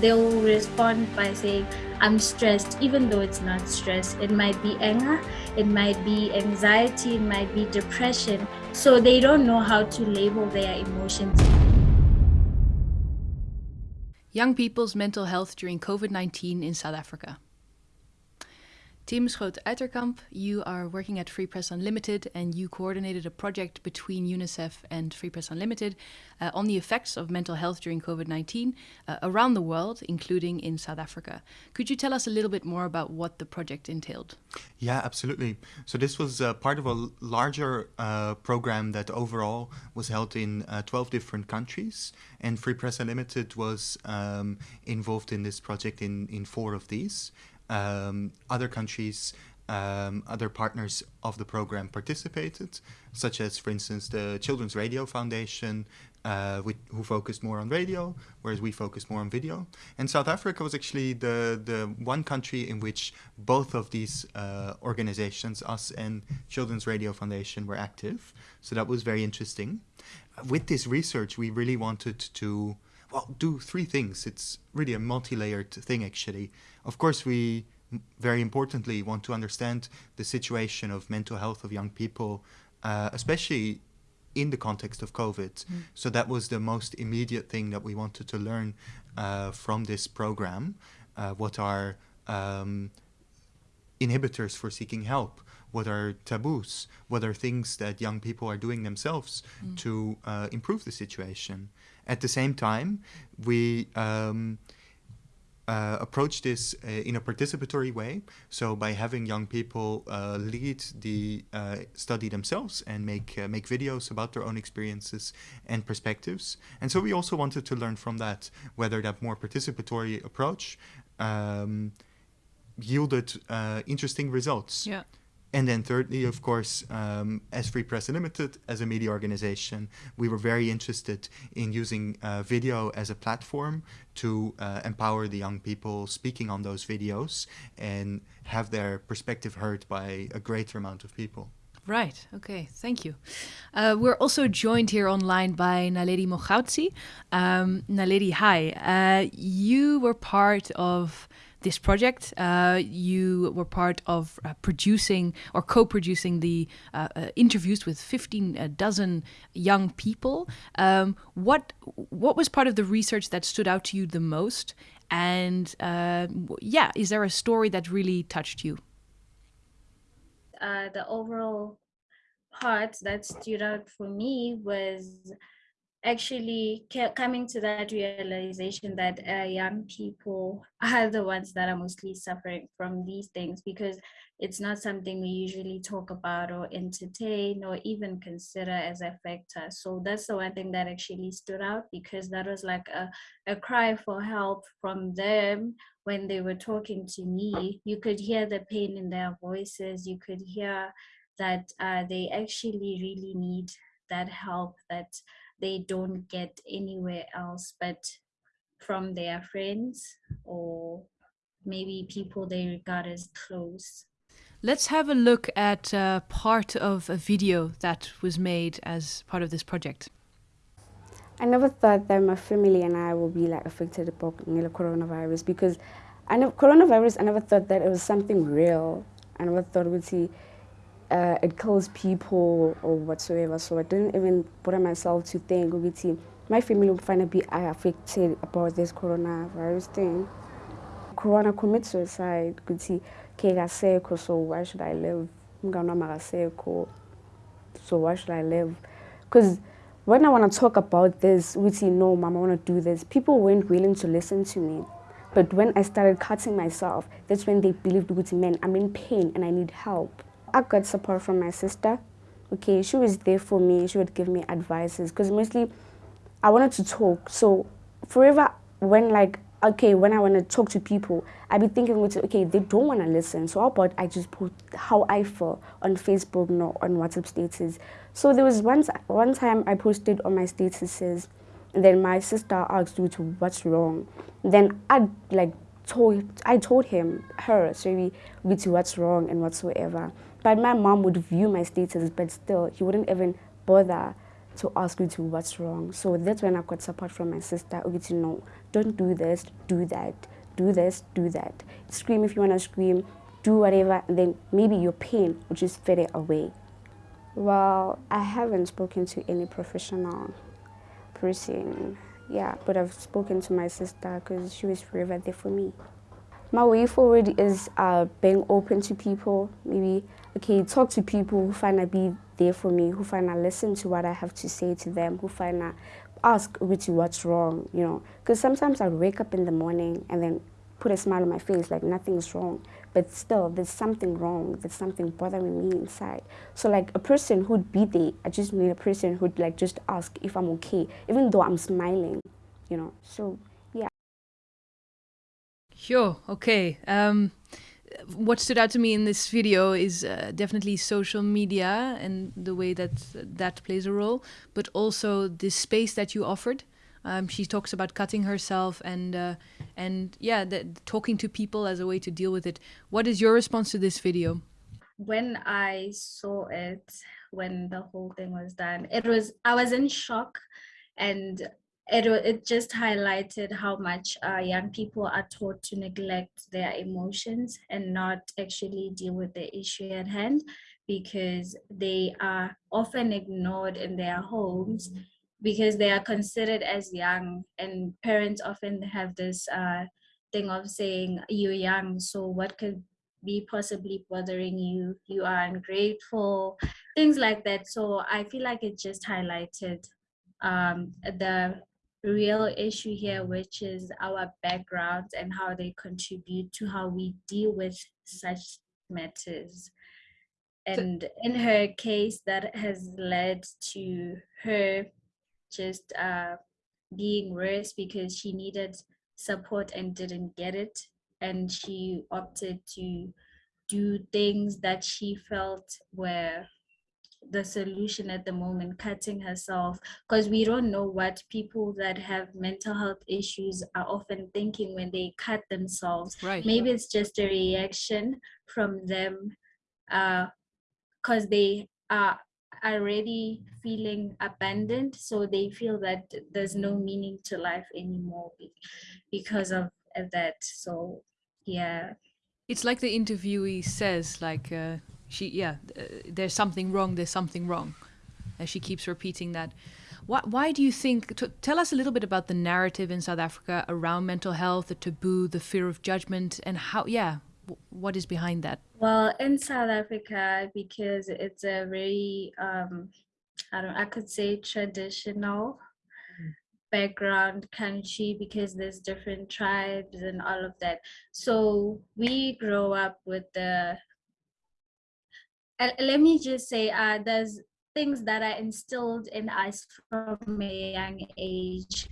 they'll respond by saying, I'm stressed, even though it's not stress. It might be anger, it might be anxiety, it might be depression. So they don't know how to label their emotions. Young people's mental health during COVID 19 in South Africa. Tim Schoot-Uiterkamp, you are working at Free Press Unlimited and you coordinated a project between UNICEF and Free Press Unlimited uh, on the effects of mental health during COVID 19 uh, around the world, including in South Africa. Could you tell us a little bit more about what the project entailed? Yeah, absolutely. So, this was uh, part of a larger uh, program that overall was held in uh, 12 different countries, and Free Press Unlimited was um, involved in this project in, in four of these um, other countries, um, other partners of the program participated, such as, for instance, the Children's Radio Foundation, uh, who focused more on radio, whereas we focused more on video. And South Africa was actually the, the one country in which both of these uh, organizations, us and Children's Radio Foundation, were active. So that was very interesting. With this research, we really wanted to well, do three things. It's really a multi-layered thing, actually. Of course, we very importantly want to understand the situation of mental health of young people, uh, especially in the context of COVID. Mm. So that was the most immediate thing that we wanted to learn uh, from this program. Uh, what are um, inhibitors for seeking help? What are taboos? What are things that young people are doing themselves mm. to uh, improve the situation? At the same time, we um, uh, approach this uh, in a participatory way. So by having young people uh, lead the uh, study themselves and make uh, make videos about their own experiences and perspectives. And so we also wanted to learn from that whether that more participatory approach um, yielded uh, interesting results. Yeah. And then thirdly, of course, um, as Free Press Limited, as a media organization, we were very interested in using uh, video as a platform to uh, empower the young people speaking on those videos and have their perspective heard by a greater amount of people. Right. Okay. Thank you. Uh, we're also joined here online by Naledi Mogautsi. Um, Naledi, hi. Uh, you were part of this project. Uh, you were part of uh, producing or co-producing the uh, uh interviews with 15 uh, dozen young people. Um, what what was part of the research that stood out to you the most? And uh, yeah, is there a story that really touched you? the overall part that stood out for me was actually coming to that realization that uh, young people are the ones that are mostly suffering from these things because it's not something we usually talk about or entertain or even consider as a factor. So that's the one thing that actually stood out because that was like a, a cry for help from them when they were talking to me. You could hear the pain in their voices, you could hear that uh, they actually really need that help that they don't get anywhere else but from their friends or maybe people they regard as close. Let's have a look at uh, part of a video that was made as part of this project. I never thought that my family and I will be like affected by the coronavirus because I know coronavirus. I never thought that it was something real. I never thought we'd see uh, it kills people or whatsoever. So I didn't even bother myself to think, okay, my family will finally be affected about this coronavirus thing. Corona commit suicide, ukuthi ke so why should I live? So why should I live? Because when I want to talk about this, see no, mom, I want to do this. People weren't willing to listen to me. But when I started cutting myself, that's when they believed, man, I'm in pain and I need help. I got support from my sister. Okay, she was there for me. She would give me advices because mostly I wanted to talk. So forever when like okay, when I want to talk to people, I'd be thinking, okay, they don't want to listen. So how about I just put how I feel on Facebook, no, on WhatsApp status. So there was once one time I posted on my statuses, and then my sister asked me to what's wrong. Then I like told I told him her sorry with what's wrong and whatsoever. But my mom would view my status, but still, he wouldn't even bother to ask you to what's wrong. So that's when I got support from my sister. Oh, okay, to know, don't do this, do that, do this, do that. Scream if you want to scream, do whatever, and then maybe your pain will just fade away. Well, I haven't spoken to any professional person, yeah, but I've spoken to my sister because she was forever there for me. My way forward is uh, being open to people, maybe, okay, talk to people who find to be there for me, who find to listen to what I have to say to them, who find to ask Richie what's wrong, you know. Because sometimes I wake up in the morning and then put a smile on my face like nothing's wrong. But still, there's something wrong. There's something bothering me inside. So like a person who'd be there, I just need a person who'd like just ask if I'm okay, even though I'm smiling, you know. So yeah. Sure. Okay. Um, what stood out to me in this video is uh, definitely social media and the way that that plays a role, but also the space that you offered. Um, she talks about cutting herself and uh, and yeah, talking to people as a way to deal with it. What is your response to this video? When I saw it, when the whole thing was done, it was I was in shock, and it it just highlighted how much uh, young people are taught to neglect their emotions and not actually deal with the issue at hand because they are often ignored in their homes because they are considered as young and parents often have this uh, thing of saying you're young so what could be possibly bothering you? You are ungrateful things like that. So i feel like it just highlighted um, the real issue here which is our backgrounds and how they contribute to how we deal with such matters. And in her case that has led to her just uh, being worse because she needed support and didn't get it. And she opted to do things that she felt were the solution at the moment, cutting herself, because we don't know what people that have mental health issues are often thinking when they cut themselves. Right. Maybe it's just a reaction from them because uh, they are already feeling abandoned so they feel that there's no meaning to life anymore because of that. So yeah. It's like the interviewee says like uh, she yeah uh, there's something wrong there's something wrong and she keeps repeating that. Why, why do you think tell us a little bit about the narrative in south africa around mental health the taboo the fear of judgment and how yeah what is behind that? Well, in South Africa, because it's a very, um, I don't, I could say traditional mm. background country because there's different tribes and all of that. So we grow up with the. Uh, let me just say, uh, there's things that are instilled in us from a young age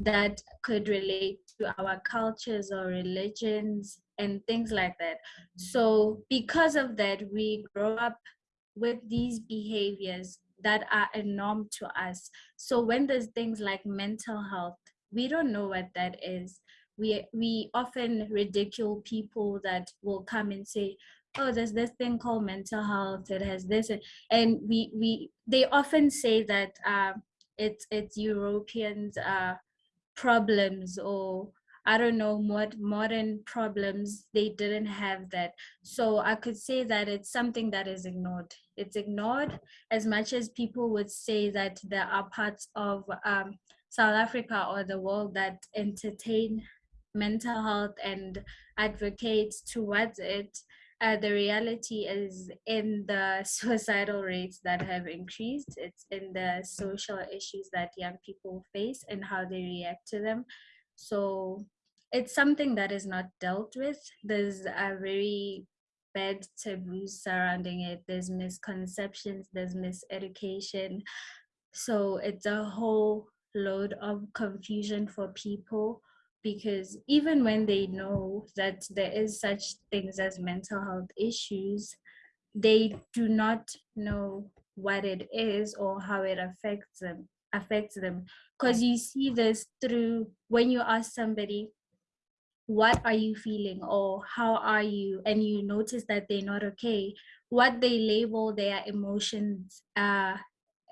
that could relate to our cultures or religions and things like that. So, because of that, we grow up with these behaviors that are a norm to us. So, when there's things like mental health, we don't know what that is. We, we often ridicule people that will come and say, oh there's this thing called mental health it has this and we we they often say that uh, it's it's europeans uh, problems or I don't know what modern problems they didn't have that. So I could say that it's something that is ignored. It's ignored as much as people would say that there are parts of um, South Africa or the world that entertain mental health and advocate towards it. Uh, the reality is in the suicidal rates that have increased. It's in the social issues that young people face and how they react to them. So it's something that is not dealt with. There's a very bad taboos surrounding it. There's misconceptions, there's miseducation. So it's a whole load of confusion for people because even when they know that there is such things as mental health issues, they do not know what it is or how it affects them affects them. Because you see this through when you ask somebody what are you feeling? or how are you? and you notice that they're not okay what they label their emotions uh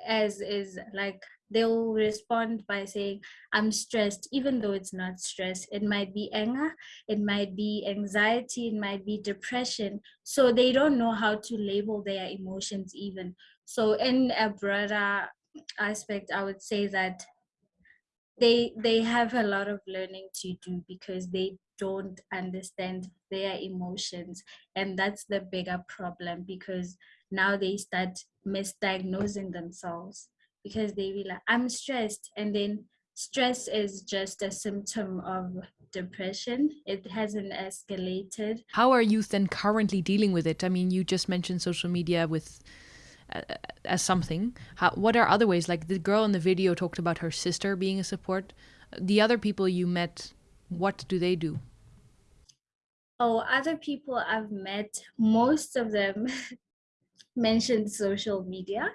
as is like they'll respond by saying i'm stressed even though it's not stress. It might be anger it might be anxiety it might be depression. So they don't know how to label their emotions even. So in a broader aspect i would say that they they have a lot of learning to do because they don't understand their emotions. And that's the bigger problem because now they start misdiagnosing themselves because they be like i'm stressed and then stress is just a symptom of depression it hasn't escalated How are youth then currently dealing with it? I mean, you just mentioned social media with uh, as something. How, what are other ways? Like the girl in the video talked about her sister being a support. The other people you met, what do they do? oh other people i've met most of them mentioned social media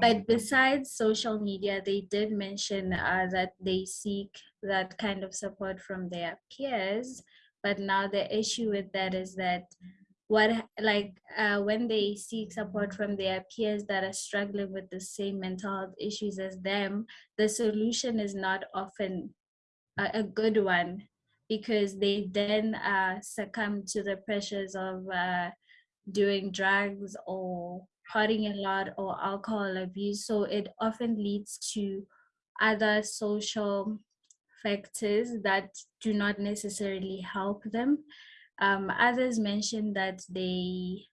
but besides social media they did mention uh, that they seek that kind of support from their peers. But now the issue with that is that what like uh, when they seek support from their peers that are struggling with the same mental health issues as them the solution is not often a, a good one because they then uh, succumb to the pressures of uh, doing drugs or partying a lot or alcohol abuse. So it often leads to other social factors that do not necessarily help them. Um, others mentioned that they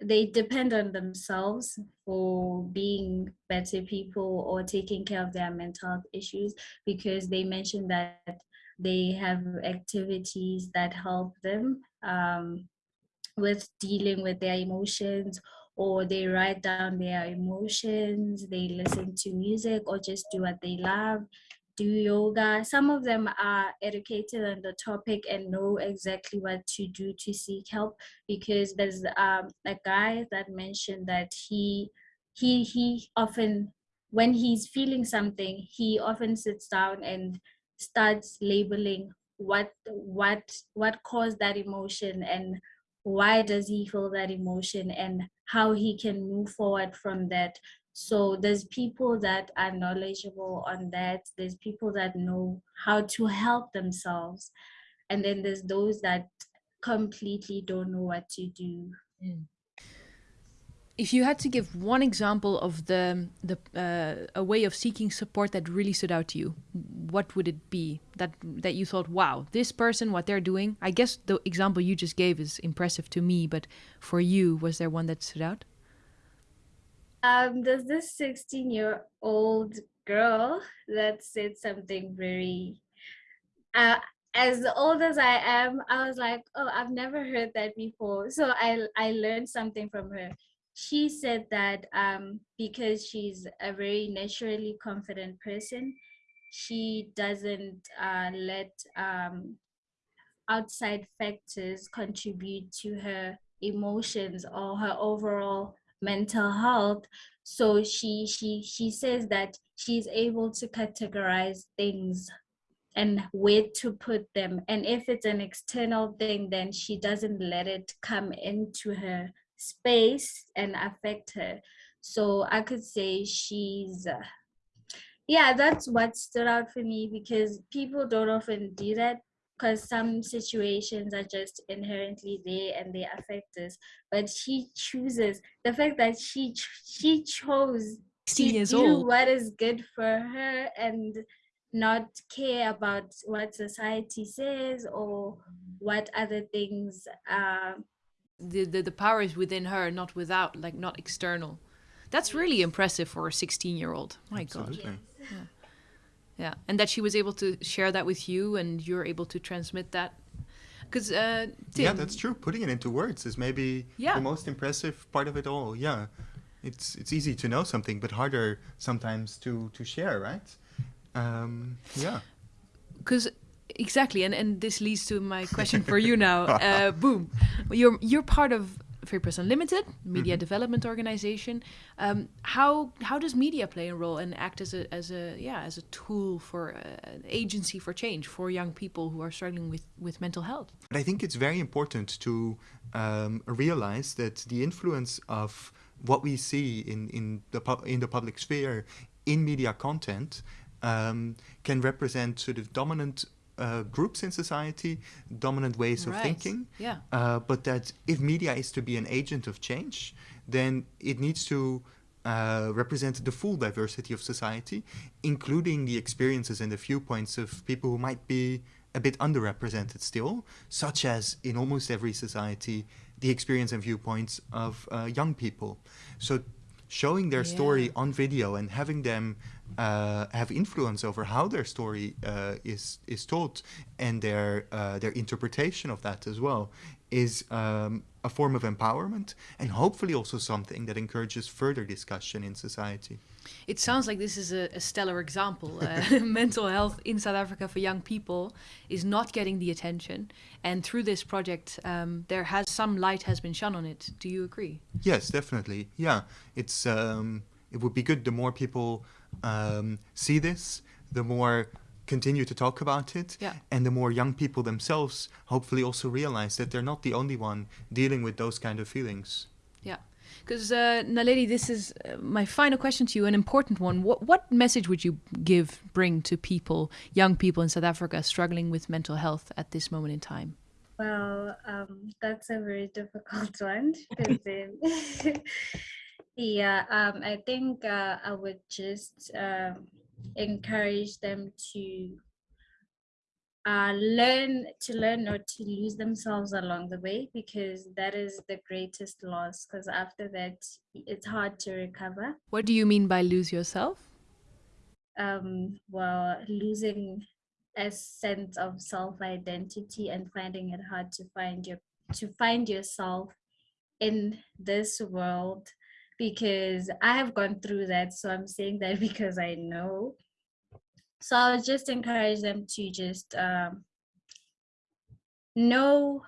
they depend on themselves for being better people or taking care of their mental health issues because they mentioned that they have activities that help them um, with dealing with their emotions or they write down their emotions they listen to music or just do what they love do yoga. Some of them are educated on the topic and know exactly what to do to seek help because there's um, a guy that mentioned that he he he often when he's feeling something he often sits down and starts labeling what what what caused that emotion and why does he feel that emotion and how he can move forward from that? So there's people that are knowledgeable on that. There's people that know how to help themselves. And then there's those that completely don't know what to do mm. If you had to give one example of the the uh, a way of seeking support that really stood out to you, what would it be? That that you thought, wow, this person, what they're doing. I guess the example you just gave is impressive to me, but for you, was there one that stood out? um there's this 16 year old girl that said something very uh, as old as I am, I was like, oh, I've never heard that before. So I I learned something from her. She said that um, because she's a very naturally confident person, she doesn't uh, let um, outside factors contribute to her emotions or her overall mental health so she she she says that she's able to categorize things and where to put them. And if it's an external thing, then she doesn't let it come into her space and affect her. So I could say she's, uh, yeah, that's what stood out for me because people don't often do that because some situations are just inherently there and they affect us. But she chooses the fact that she ch- she chose to do old. what is good for her and not care about what society says or what other things uh, The, the the power is within her, not without, like not external. That's really impressive for a 16 year old. My God. Absolutely. Yeah, and that she was able to share that with you, and you're able to transmit that. Because uh, Yeah, that's true. Putting it into words is maybe Yeah. the most impressive part of it all. Yeah, it's it's easy to know something, but harder sometimes to to share, right? Um, yeah. because exactly, and and this leads to my question for you now. Uh, boom, you're you're part of Free Press Unlimited, media development organization. Um, how how does media play a role and act as a as a yeah as a tool for uh, an agency for change for young people who are struggling with with mental health? But I think it's very important to um, realize that the influence of what we see in in the in the public sphere in media content um, can represent sort of dominant uh, groups in society, dominant ways of Right. thinking. Yeah. Uh, but that if media is to be an agent of change, then it needs to uh, represent the full diversity of society, including the experiences and the viewpoints of people who might be a bit underrepresented still, such as in almost every society, the experience and viewpoints of uh, young people. So showing their story on video and having them uh, have influence over how their story uh, is is told and their uh, their interpretation of that as well is um, a form of empowerment and hopefully also something that encourages further discussion in society. It sounds like this is a, a stellar example. Uh, mental health in South Africa for young people is not getting the attention, and through this project, um, there has some light has been shone on it. Do you agree? Yes, definitely. Yeah, it's um, it would be good the more people um, see this, the more continue to talk about it, Yeah. and the more young people themselves hopefully also realize that they're not the only one dealing with those kind of feelings. Yeah, because uh, Naledi, this is uh, my final question to you, an important one. What what message would you give, bring to people, young people in South Africa struggling with mental health at this moment in time? Well, um, that's a very difficult one. 'cause, um, yeah, um, I think uh, I would just um, encourage them to uh, learn to learn not to lose themselves along the way because that is the greatest loss. Because after that, it's hard to recover. What do you mean by lose yourself? Um, well, losing a sense of self identity and finding it hard to find your to find yourself in this world because I have gone through that. So I'm saying that because I know. So I would just encourage them to just um, know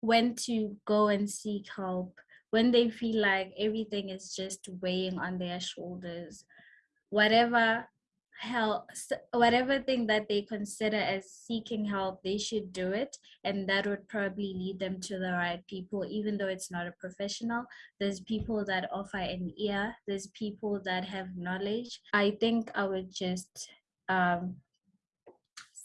when to go and seek help when they feel like everything is just weighing on their shoulders whatever help whatever thing that they consider as seeking help they should do it and that would probably lead them to the right people. Even though it's not a professional there's people that offer an ear there's people that have knowledge. I think i would just um,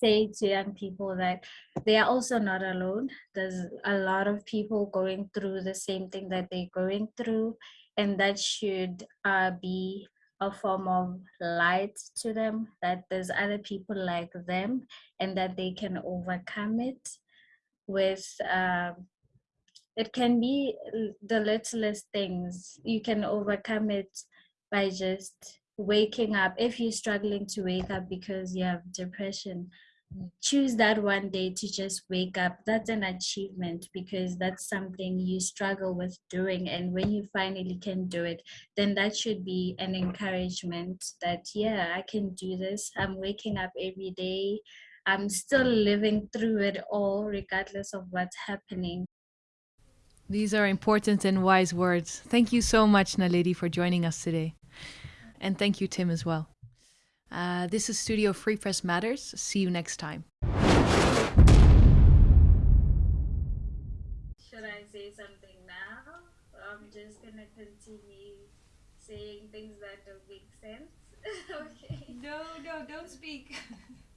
say to young people that they are also not alone. There's a lot of people going through the same thing that they're going through and that should uh, be a form of light to them that there's other people like them and that they can overcome it with um, it can be the littlest things. You can overcome it by just waking up if you're struggling to wake up because you have depression choose that one day to just wake up that's an achievement because that's something you struggle with doing and when you finally can do it then that should be an encouragement that yeah i can do this i'm waking up every day i'm still living through it all regardless of what's happening These are important and wise words. Thank you so much, Naledi, for joining us today. And thank you, Tim, as well. Uh, this is Studio Free Press Matters. See you next time. should i say something now i'm just gonna continue saying things that don't make sense okay No, no, don't speak.